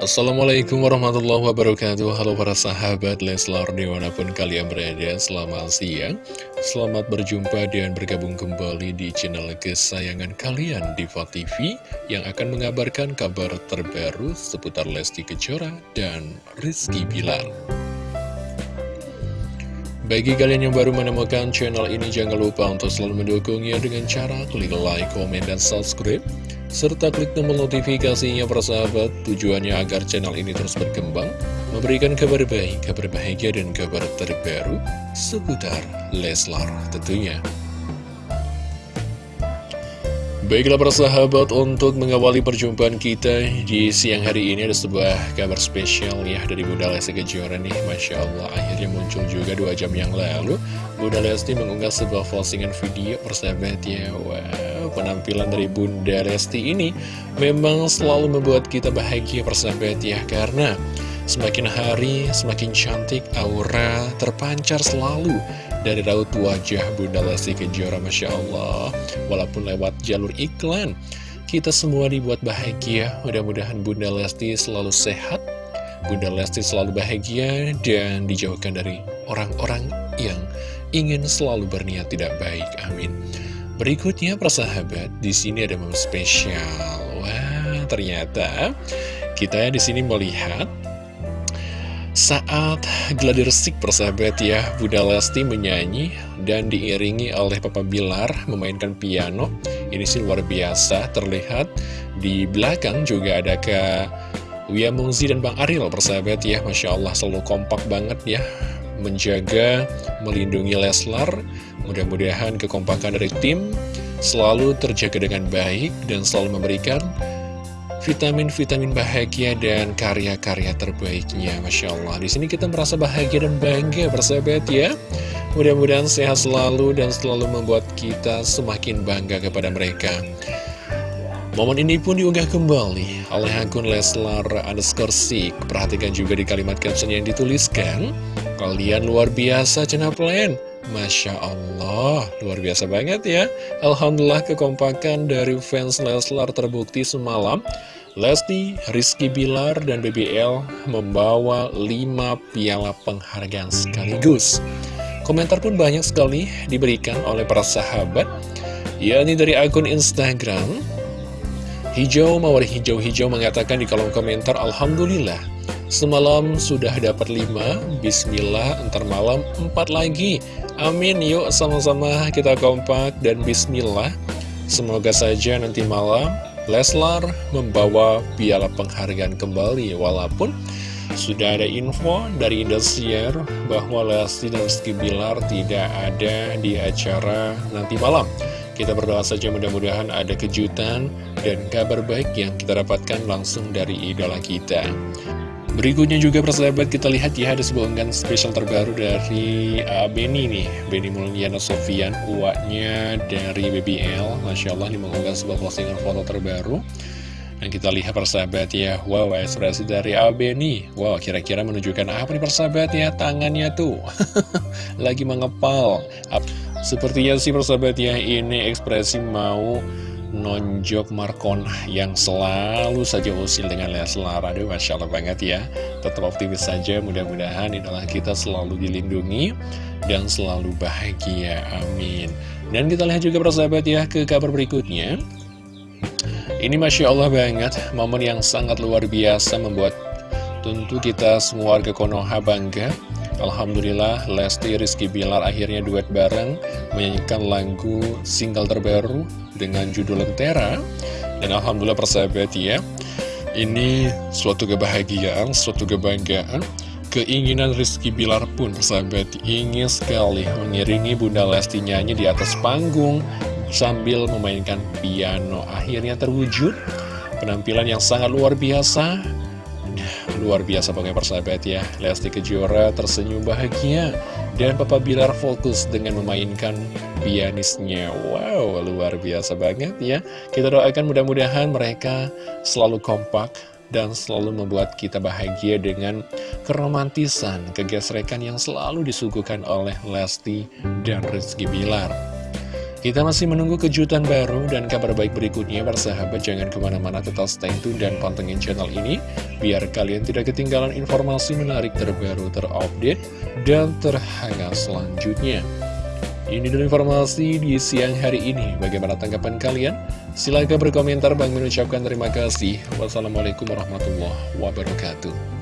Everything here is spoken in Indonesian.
Assalamualaikum warahmatullahi wabarakatuh. Halo para sahabat Leslar di mana pun kalian berada Selamat siang. Selamat berjumpa dan bergabung kembali di channel kesayangan kalian Diva TV Yang akan mengabarkan kabar terbaru seputar Lesti Kejora dan Rizky Bilar. Bagi kalian yang baru menemukan channel ini, jangan lupa untuk selalu mendukungnya dengan cara klik like, komen, dan subscribe serta klik tombol notifikasinya persahabat. Tujuannya agar channel ini terus berkembang memberikan kabar baik, kabar bahagia dan kabar terbaru seputar Leslar tentunya Baiklah persahabat untuk mengawali perjumpaan kita di siang hari ini ada sebuah kabar spesial ya dari Bunda Lesti Kejora nih. Masya Allah akhirnya muncul juga dua jam yang lalu. Bunda Lesti mengunggah sebuah postingan video persahabat ya. Wow penampilan dari Bunda Lesti ini memang selalu membuat kita bahagia persahabat ya. Karena semakin hari semakin cantik aura terpancar selalu dari raut wajah Bunda Lesti Kejora Masya Allah. Walaupun lewat jalur iklan Kita semua dibuat bahagia. Mudah-mudahan Bunda Lesti selalu sehat. Bunda Lesti selalu bahagia Dan dijauhkan dari orang-orang yang ingin selalu berniat tidak baik. Amin. Berikutnya persahabat di sini ada momen spesial. Wah ternyata kita di sini melihat saat gladi resik persahabat ya, Bunda Lesti menyanyi dan diiringi oleh Papa Bilar memainkan piano. Ini sih luar biasa, terlihat di belakang juga ada ke Wia Mungzi dan Bang Ariel persahabat ya. Masya Allah selalu kompak banget ya, menjaga, melindungi Leslar. Mudah-mudahan kekompakan dari tim selalu terjaga dengan baik dan selalu memberikan vitamin-vitamin bahagia dan karya-karya terbaiknya. Masya Allah. Di sini kita merasa bahagia dan bangga bersahabat ya. Mudah-mudahan sehat selalu dan selalu membuat kita semakin bangga kepada mereka. Momen ini pun diunggah kembali oleh akun Leslar underscore Perhatikan juga di kalimat caption yang dituliskan. Kalian luar biasa Cenaplen Masya Allah, luar biasa banget ya. Alhamdulillah kekompakan dari fans Leslar terbukti semalam. Lesti, Rizky Bilar, dan BBL membawa 5 piala penghargaan sekaligus. Komentar pun banyak sekali diberikan oleh para sahabat yakni dari akun Instagram. Hijau Mawar Hijau Hijau mengatakan di kolom komentar Alhamdulillah Semalam sudah dapat 5 Bismillah Ntar malam 4 lagi Amin, yuk sama-sama kita kompak dan bismillah. Semoga saja nanti malam Leslar membawa piala penghargaan kembali walaupun sudah ada info dari Indosiar bahwa Lesti dan Rizky Bilar tidak ada di acara nanti malam. Kita berdoa saja mudah-mudahan ada kejutan dan kabar baik yang kita dapatkan langsung dari idola kita. Berikutnya juga persahabat kita lihat ya ada sebuah unggahan spesial terbaru dari uh, Benny nih. Benny Mulyana Sofian uaknya dari BBL Masya Allah ini mengunggah sebuah postingan foto terbaru. Dan kita lihat persahabat ya Wow ekspresi dari Benny. Wow kira-kira menunjukkan apa nih persahabat ya Tangannya tuh? Lagi mengepal. Sepertinya sih persahabat ya ini ekspresi mau nonjok Markon yang selalu saja usil dengan Leslar. Aduh Masya Allah banget ya. Tetap optimis saja mudah-mudahan idola kita selalu dilindungi Dan selalu bahagia. Amin. Dan kita lihat juga persahabat ya ke kabar berikutnya. Ini Masya Allah banget Momen yang sangat luar biasa membuat tentu kita semua warga Konoha bangga Alhamdulillah Lesti Rizky Bilar akhirnya duet bareng menyanyikan lagu single terbaru dengan judul Lentera. Dan Alhamdulillah persahabat ya ini suatu kebahagiaan, suatu kebanggaan keinginan Rizky Bilar pun persahabat ingin sekali mengiringi Bunda Lesti nyanyi di atas panggung sambil memainkan piano. Akhirnya terwujud penampilan yang sangat luar biasa Luar biasa pokoknya persahabat ya. Lesti Kejora tersenyum bahagia. Dan Papa Bilar fokus dengan memainkan pianisnya. Wow luar biasa banget ya. Kita doakan mudah-mudahan mereka selalu kompak dan selalu membuat kita bahagia dengan keromantisan, kegesrekan yang selalu disuguhkan oleh Lesti dan Rizky Bilar. Kita masih menunggu kejutan baru dan kabar baik berikutnya Bersahabat jangan ke mana-mana tetap stay tune dan pantengin channel ini Biar kalian tidak ketinggalan informasi menarik terbaru terupdate dan terhangat selanjutnya. Ini dulu informasi di siang hari ini. Bagaimana tanggapan kalian? Silahkan berkomentar. Bang mengucapkan terima kasih. Wassalamualaikum warahmatullahi wabarakatuh